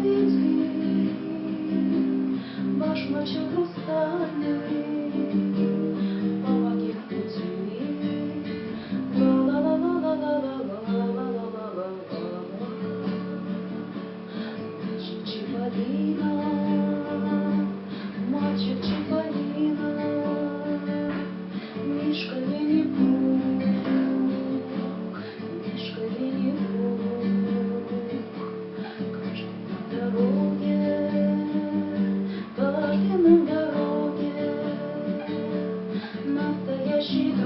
свете, башмачок хрустальный, she